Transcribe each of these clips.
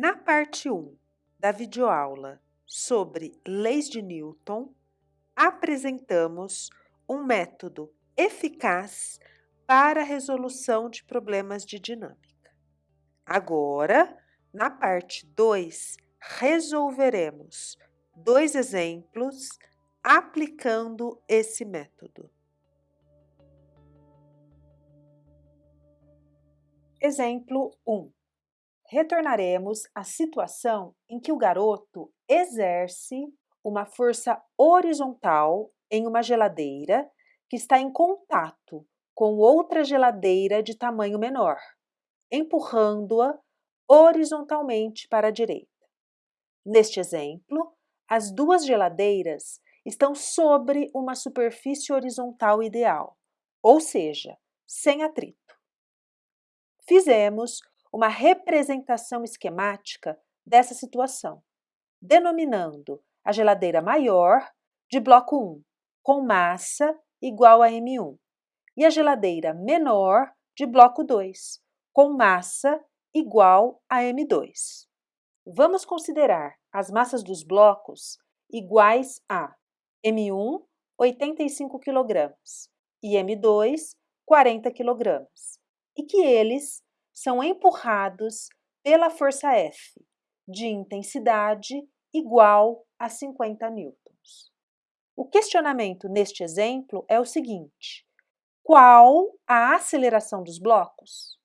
Na parte 1 da videoaula sobre leis de Newton, apresentamos um método eficaz para a resolução de problemas de dinâmica. Agora, na parte 2, resolveremos dois exemplos aplicando esse método. Exemplo 1 retornaremos à situação em que o garoto exerce uma força horizontal em uma geladeira que está em contato com outra geladeira de tamanho menor, empurrando-a horizontalmente para a direita. Neste exemplo, as duas geladeiras estão sobre uma superfície horizontal ideal, ou seja, sem atrito. Fizemos uma representação esquemática dessa situação, denominando a geladeira maior de bloco 1, com massa igual a M1, e a geladeira menor de bloco 2, com massa igual a M2. Vamos considerar as massas dos blocos iguais a M1, 85 kg, e M2, 40 kg, e que eles são empurrados pela força F, de intensidade igual a 50 newtons. O questionamento neste exemplo é o seguinte: qual a aceleração dos blocos?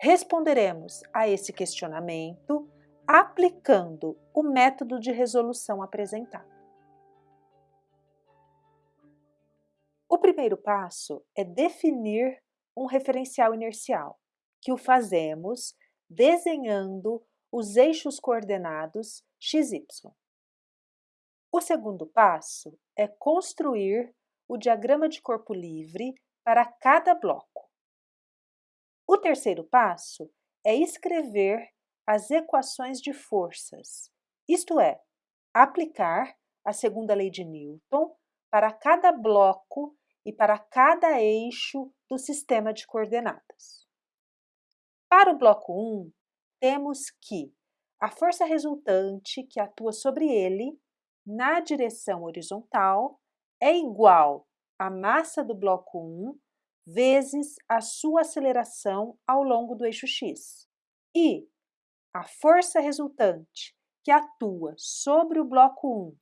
Responderemos a esse questionamento aplicando o método de resolução apresentado. O primeiro passo é definir um referencial inercial que o fazemos desenhando os eixos coordenados x, y. O segundo passo é construir o diagrama de corpo livre para cada bloco. O terceiro passo é escrever as equações de forças, isto é, aplicar a segunda lei de Newton para cada bloco e para cada eixo do sistema de coordenadas. Para o bloco 1, temos que a força resultante que atua sobre ele na direção horizontal é igual à massa do bloco 1 vezes a sua aceleração ao longo do eixo x. E a força resultante que atua sobre o bloco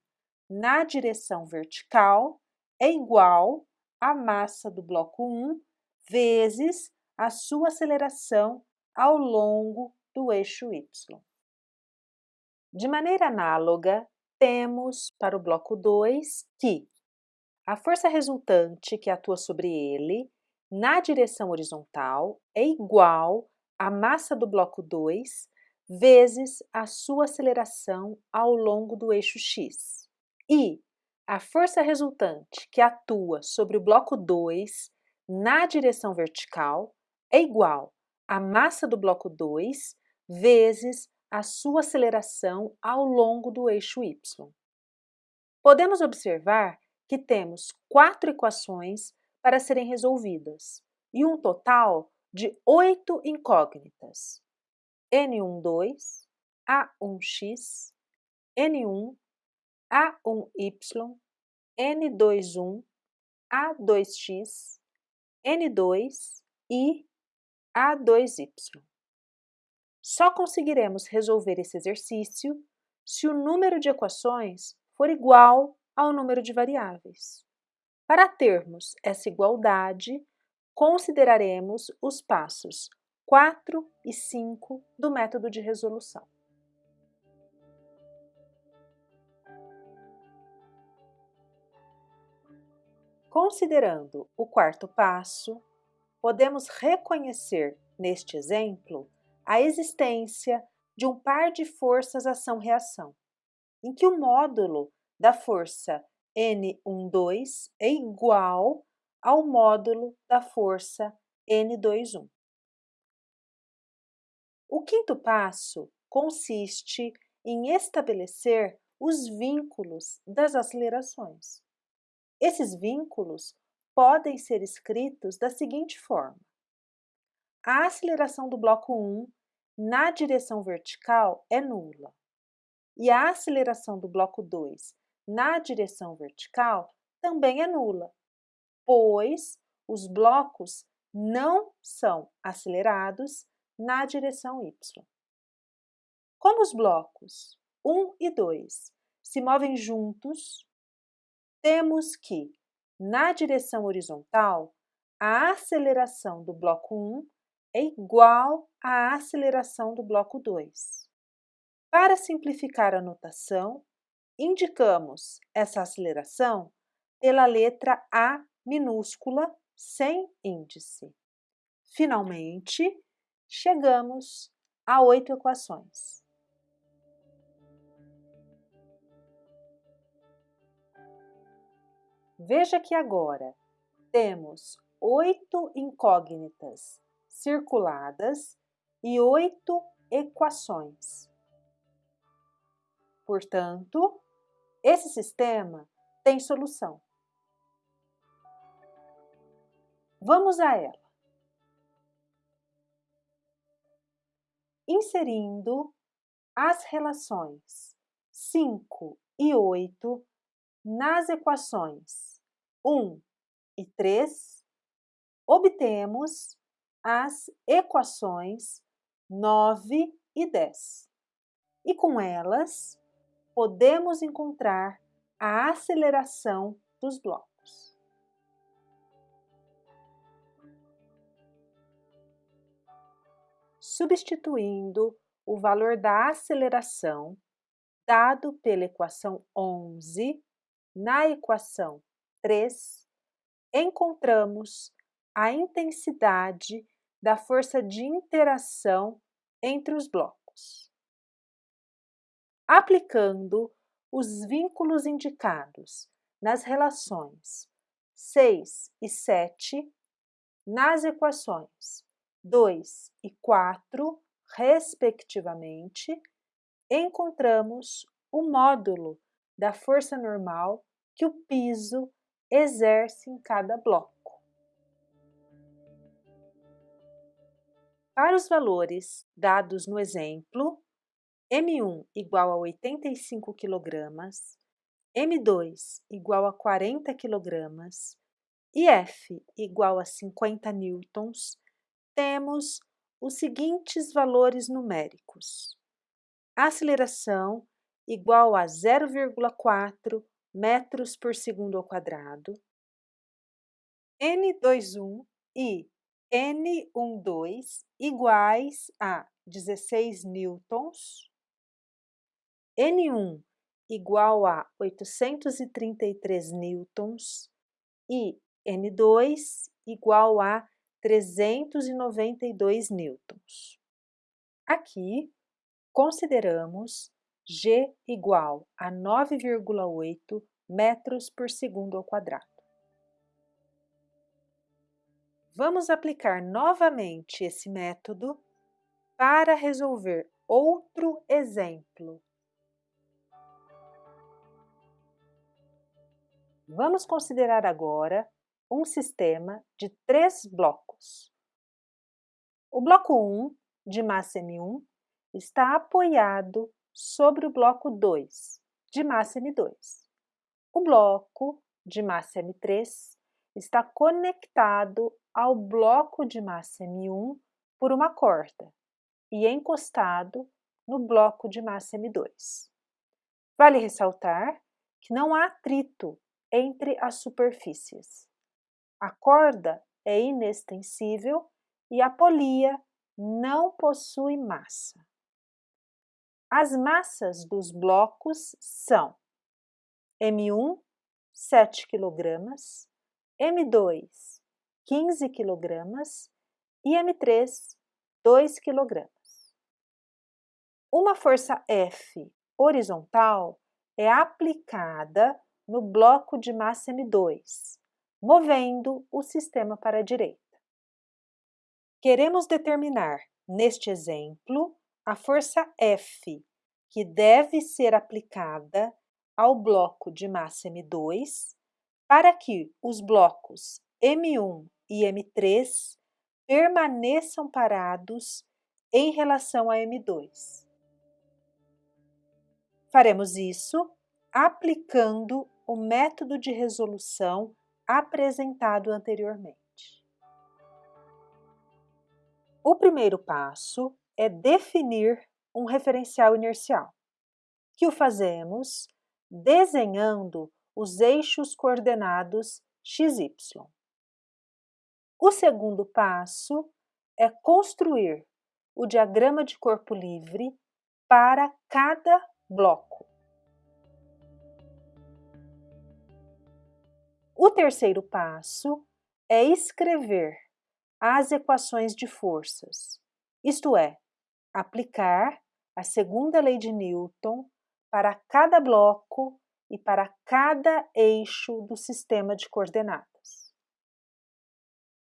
1 na direção vertical é igual à massa do bloco 1 vezes a sua aceleração ao longo do eixo y. De maneira análoga, temos para o bloco 2 que a força resultante que atua sobre ele na direção horizontal é igual à massa do bloco 2 vezes a sua aceleração ao longo do eixo x. E a força resultante que atua sobre o bloco 2 na direção vertical é igual a massa do bloco 2 vezes a sua aceleração ao longo do eixo y. Podemos observar que temos quatro equações para serem resolvidas e um total de oito incógnitas. N12, A1x, N1, A1y, N21, A2x, N2 e a2y. Só conseguiremos resolver esse exercício se o número de equações for igual ao número de variáveis. Para termos essa igualdade, consideraremos os passos 4 e 5 do método de resolução. Considerando o quarto passo, podemos reconhecer neste exemplo a existência de um par de forças ação-reação, em que o módulo da força N12 é igual ao módulo da força N21. O quinto passo consiste em estabelecer os vínculos das acelerações. Esses vínculos podem ser escritos da seguinte forma. A aceleração do bloco 1 na direção vertical é nula. E a aceleração do bloco 2 na direção vertical também é nula, pois os blocos não são acelerados na direção y. Como os blocos 1 e 2 se movem juntos, temos que, na direção horizontal, a aceleração do bloco 1 é igual à aceleração do bloco 2. Para simplificar a notação, indicamos essa aceleração pela letra A minúscula sem índice. Finalmente, chegamos a oito equações. Veja que agora temos oito incógnitas circuladas e oito equações. Portanto, esse sistema tem solução. Vamos a ela. Inserindo as relações 5 e 8 nas equações 1 e 3, obtemos as equações 9 e 10. E com elas, podemos encontrar a aceleração dos blocos. Substituindo o valor da aceleração dado pela equação 11 na equação 3, encontramos a intensidade da força de interação entre os blocos. Aplicando os vínculos indicados nas relações 6 e 7, nas equações 2 e 4, respectivamente, encontramos o módulo da força normal que o piso exerce em cada bloco. Para os valores dados no exemplo, M1 igual a 85 kg, M2 igual a 40 kg e F igual a 50 newtons, temos os seguintes valores numéricos. Aceleração igual a 0,4 metros por segundo ao quadrado, N21 e N12 iguais a 16 newtons, N1 igual a 833 newtons e N2 igual a 392 newtons. Aqui, consideramos G igual a 9,8 metros por segundo ao quadrado. Vamos aplicar novamente esse método para resolver outro exemplo. Vamos considerar agora um sistema de três blocos. O bloco 1, de massa M1, está apoiado sobre o bloco 2, de massa M2. O bloco de massa M3 está conectado ao bloco de massa M1 por uma corda e encostado no bloco de massa M2. Vale ressaltar que não há atrito entre as superfícies. A corda é inextensível e a polia não possui massa. As massas dos blocos são M1, 7 kg, M2, 15 kg e M3, 2 kg. Uma força F horizontal é aplicada no bloco de massa M2, movendo o sistema para a direita. Queremos determinar, neste exemplo, a força F, que deve ser aplicada ao bloco de massa M2 para que os blocos M1 e M3 permaneçam parados em relação a M2. Faremos isso aplicando o método de resolução apresentado anteriormente. O primeiro passo é definir um referencial inercial, que o fazemos desenhando os eixos coordenados x, y. O segundo passo é construir o diagrama de corpo livre para cada bloco. O terceiro passo é escrever as equações de forças, isto é, aplicar a segunda lei de Newton para cada bloco e para cada eixo do sistema de coordenadas.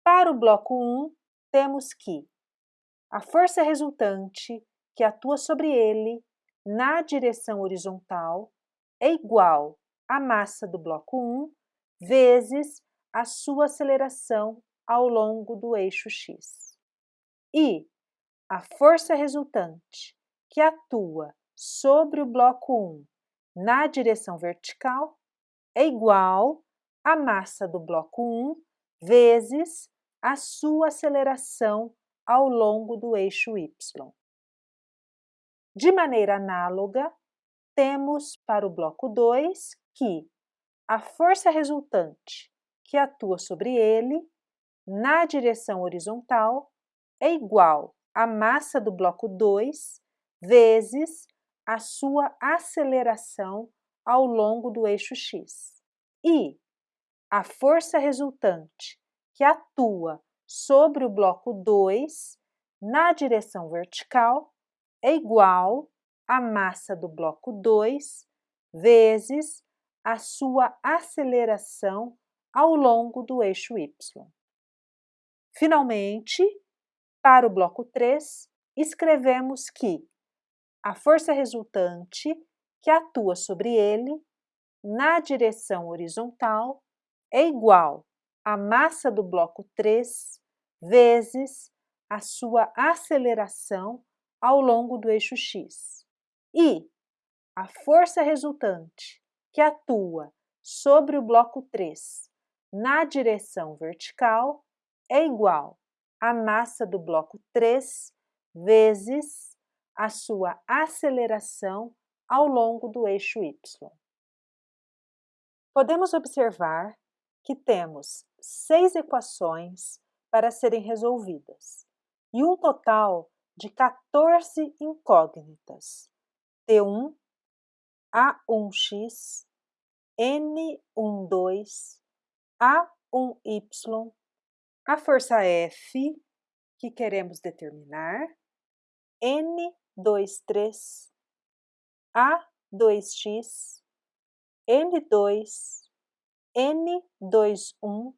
Para o bloco 1, temos que a força resultante que atua sobre ele na direção horizontal é igual à massa do bloco 1 vezes a sua aceleração ao longo do eixo x. E a força resultante que atua sobre o bloco 1 na direção vertical é igual à massa do bloco 1 vezes a sua aceleração ao longo do eixo y. De maneira análoga, temos para o bloco 2 que a força resultante que atua sobre ele na direção horizontal é igual à massa do bloco 2 vezes a sua aceleração ao longo do eixo x. E a força resultante que atua sobre o bloco 2 na direção vertical é igual à massa do bloco 2 vezes a sua aceleração ao longo do eixo y. Finalmente, para o bloco 3, escrevemos que a força resultante que atua sobre ele na direção horizontal é igual à massa do bloco 3 vezes a sua aceleração ao longo do eixo x. E a força resultante que atua sobre o bloco 3 na direção vertical é igual à massa do bloco 3 vezes a sua aceleração ao longo do eixo y. Podemos observar que temos seis equações para serem resolvidas e um total de 14 incógnitas, T1, A1x, N12, A1y, a força F que queremos determinar, N23, A2x, N2, N21,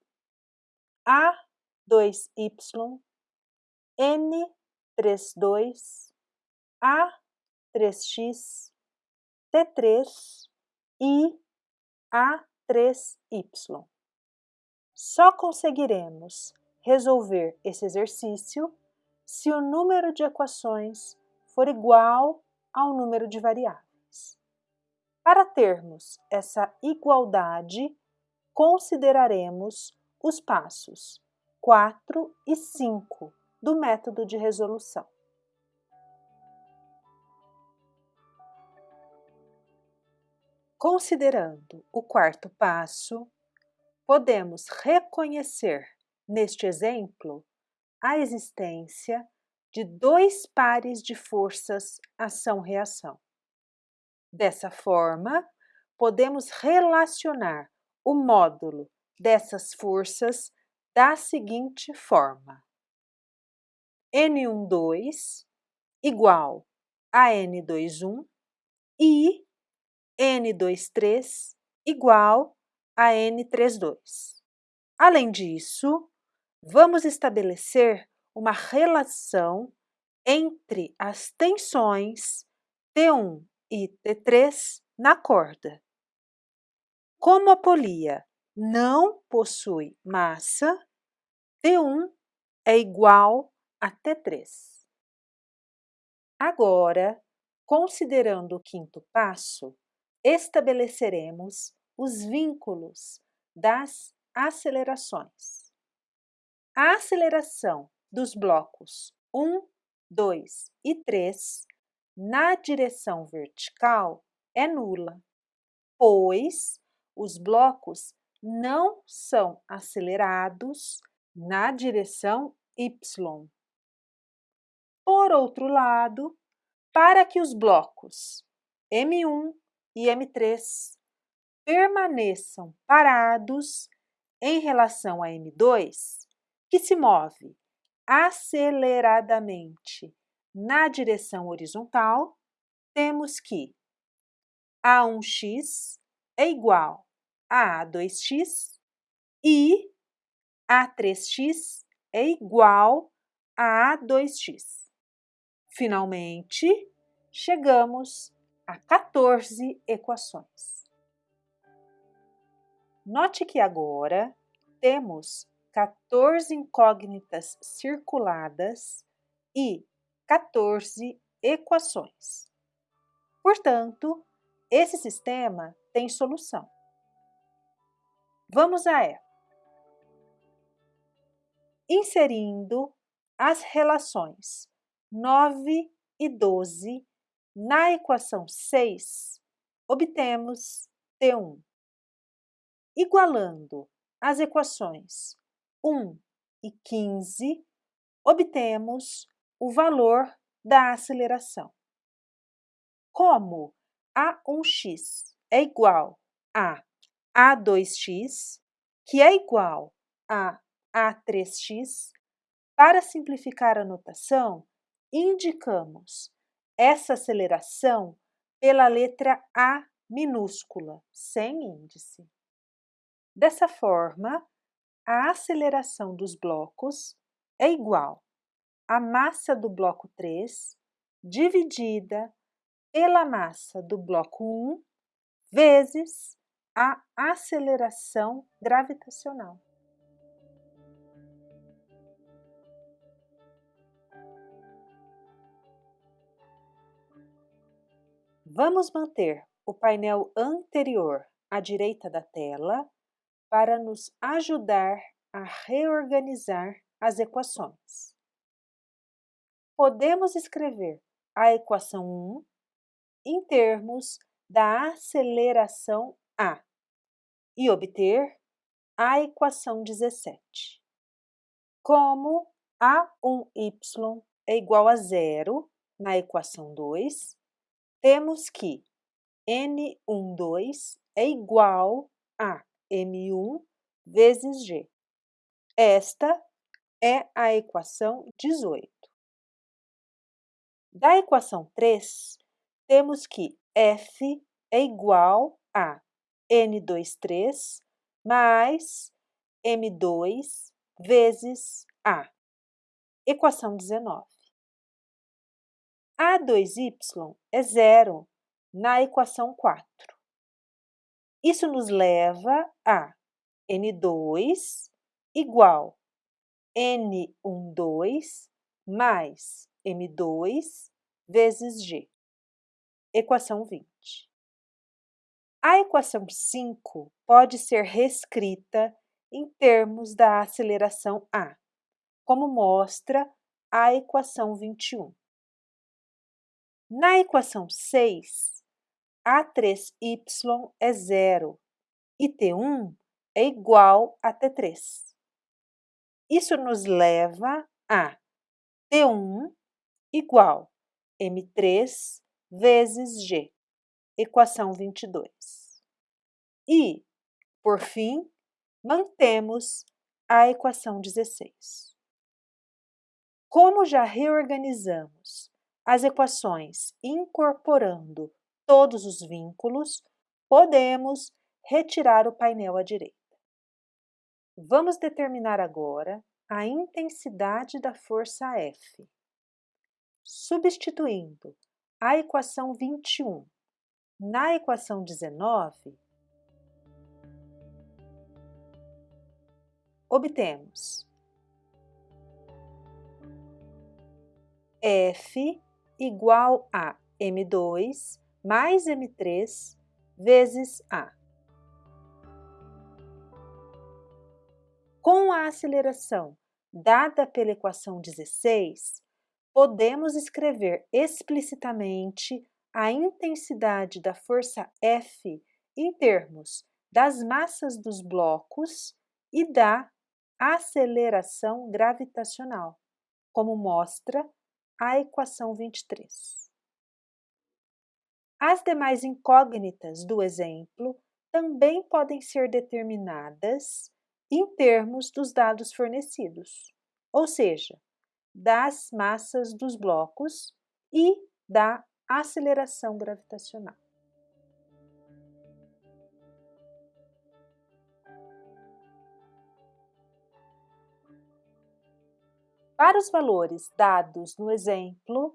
A2y, N32, A3x, T3 e A3y. Só conseguiremos resolver esse exercício se o número de equações for igual ao número de variáveis. Para termos essa igualdade, consideraremos os passos 4 e 5 do método de resolução. Considerando o quarto passo, podemos reconhecer neste exemplo a existência de dois pares de forças ação-reação. Dessa forma, podemos relacionar o módulo dessas forças da seguinte forma. N12 igual a N21 e N23 igual a N32. Além disso, vamos estabelecer uma relação entre as tensões T1 e T3 na corda. Como a polia não possui massa, T1 é igual a T3. Agora, considerando o quinto passo, estabeleceremos os vínculos das acelerações. A aceleração dos blocos 1, 2 e 3 na direção vertical é nula, pois os blocos não são acelerados na direção y. Por outro lado, para que os blocos M1 e M3 permaneçam parados em relação a M2, que se move aceleradamente na direção horizontal, temos que A1x é igual a A2x e A3x é igual a A2x. Finalmente, chegamos a 14 equações. Note que agora temos 14 incógnitas circuladas e 14 equações. Portanto, esse sistema tem solução. Vamos a ela. Inserindo as relações 9 e 12 na equação 6, obtemos T1. Igualando as equações 1 e 15, obtemos o valor da aceleração. Como A1x é igual a A2x, que é igual a A3x, para simplificar a notação, indicamos essa aceleração pela letra A minúscula, sem índice. Dessa forma, a aceleração dos blocos é igual a massa do bloco 3 dividida pela massa do bloco 1 vezes a aceleração gravitacional. Vamos manter o painel anterior à direita da tela para nos ajudar a reorganizar as equações podemos escrever a equação 1 em termos da aceleração A e obter a equação 17. Como A1y é igual a zero na equação 2, temos que N12 é igual a M1 vezes G. Esta é a equação 18. Da equação 3, temos que F é igual a N23 mais M2 vezes A. Equação 19. A2y é zero na equação 4. Isso nos leva a N2 igual N12 mais M2 vezes G. Equação 20. A equação 5 pode ser reescrita em termos da aceleração A, como mostra a equação 21. Na equação 6, A3y é zero e T1 é igual a T3. Isso nos leva a T1 igual M3 vezes G, equação 22. E, por fim, mantemos a equação 16. Como já reorganizamos as equações incorporando todos os vínculos, podemos retirar o painel à direita. Vamos determinar agora a intensidade da força F substituindo a equação 21 na equação 19, obtemos F igual a m2 mais m3 vezes a. Com a aceleração dada pela equação 16, podemos escrever explicitamente a intensidade da força F em termos das massas dos blocos e da aceleração gravitacional, como mostra a equação 23. As demais incógnitas do exemplo também podem ser determinadas em termos dos dados fornecidos, ou seja, das massas dos blocos e da aceleração gravitacional. Para os valores dados no exemplo,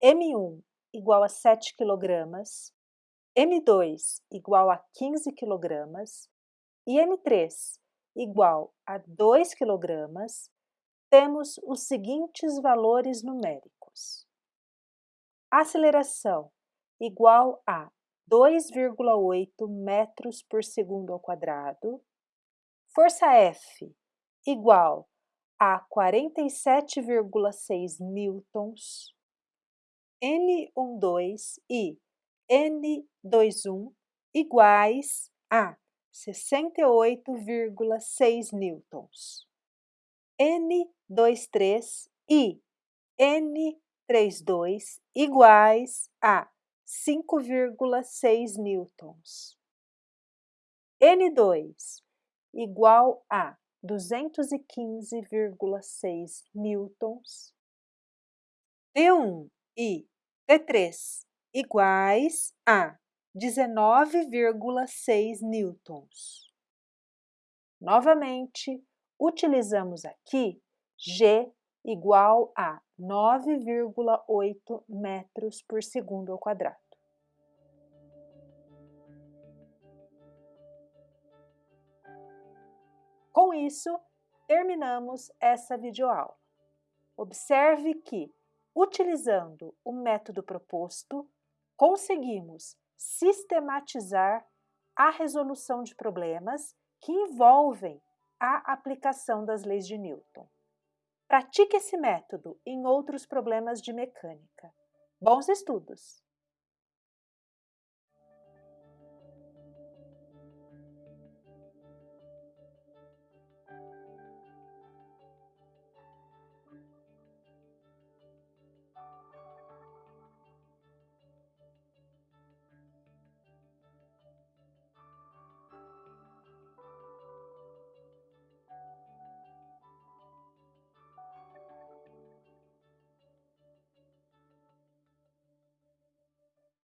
M1 igual a 7 kg, M2 igual a 15 kg e M3 igual a 2 kg, temos os seguintes valores numéricos. Aceleração igual a 2,8 metros por segundo ao quadrado. Força F igual a 47,6 newtons. N12 e N21 iguais a 68,6 newtons. N23 e N32 iguais a 5,6 newtons. N2 igual a 215,6 newtons. T1 e T3 iguais a 19,6 newtons. Novamente, utilizamos aqui G igual a 9,8 metros por segundo ao quadrado. Com isso, terminamos essa videoaula. Observe que, utilizando o método proposto, conseguimos sistematizar a resolução de problemas que envolvem a aplicação das leis de Newton. Pratique esse método em outros problemas de mecânica. Bons estudos!